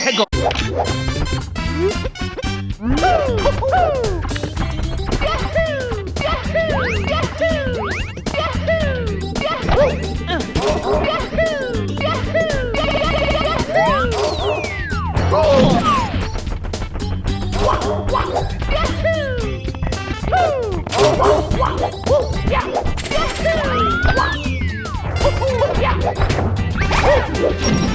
해고 Woo! Oh!